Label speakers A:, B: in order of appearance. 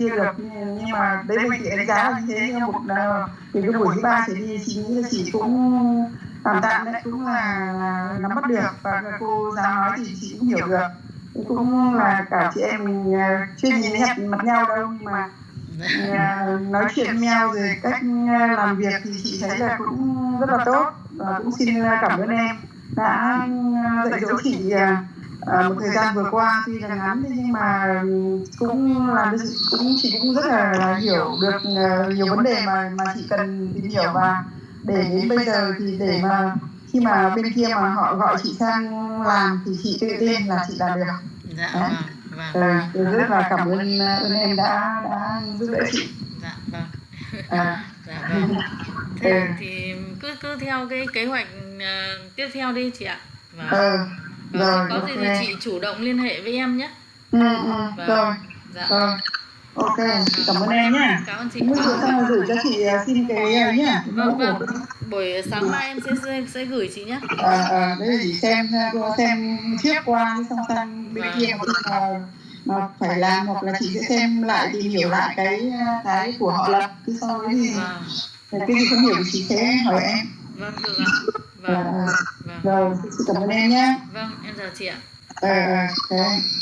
A: chưa được ừ, nhưng mà đấy mình chị đánh giá là như thế nhưng một ờ, thì từ cái buổi thứ ba chị đi chị nghĩ là chị cũng tạm tạm đấy cũng là, là nắm bắt được và cô giáo nói thì chị cũng hiểu được. Cũng là cả chị em mình ờ, chưa nhìn thấy mặt nhau đâu nhưng mà ờ, nói chuyện với nhau rồi cách làm việc thì chị thấy là cũng rất là tốt. Và cũng xin cảm ơn em đã dạy dỗ chị à, một thời gian vừa qua tuy là ngắn nhưng mà cũng chị cũng chị cũng rất là, là hiểu được uh, nhiều vấn đề mà mà chị cần tìm hiểu. Và để đến bây giờ thì để mà khi mà bên kia mà họ gọi chị sang làm thì chị tự tin là chị làm được.
B: Dạ
A: Đấy.
B: vâng vâng.
A: Ừ, rất là cảm ơn ơn em đã đã giúp đỡ chị.
B: Dạ vâng.
A: À,
B: dạ vâng. Thế
A: Ừ.
B: thì cứ cứ theo cái kế hoạch ờ, tiếp theo đi chị ạ. Vâng.
A: Ờ,
B: Vâng,
A: rồi
B: có gì
A: ok
B: thì chị chủ động liên hệ với em nhé.
A: Ừ, ừ,
B: Vâng.
A: rồi
B: dạ.
A: rồi. Ok. Chị. Cảm ơn em nhá.
B: Cảm ơn chị.
A: Bữa sau gửi cho chị à, xin cái ấy mẫu
B: vâng vâng. Buổi sáng mai em sẽ sẽ, gửi chị nhé
A: à, à, đây chỉ xem cô xem trước qua xong sang bên
B: Vâng.
A: kia. Khi mà phải làm hoặc là chị sẽ xem lại tìm hiểu lại cái cái của họ lập cứ sau đấy thì
B: vâng.
A: Cái gì không hiểu thì chị sẽ hỏi em.
B: Vâng được ạ. Vâng.
A: À,
B: vâng.
A: Rồi chị cảm ơn em nhé
B: vâng em chào chị ạ
A: ờ ờ, ok.
B: vâng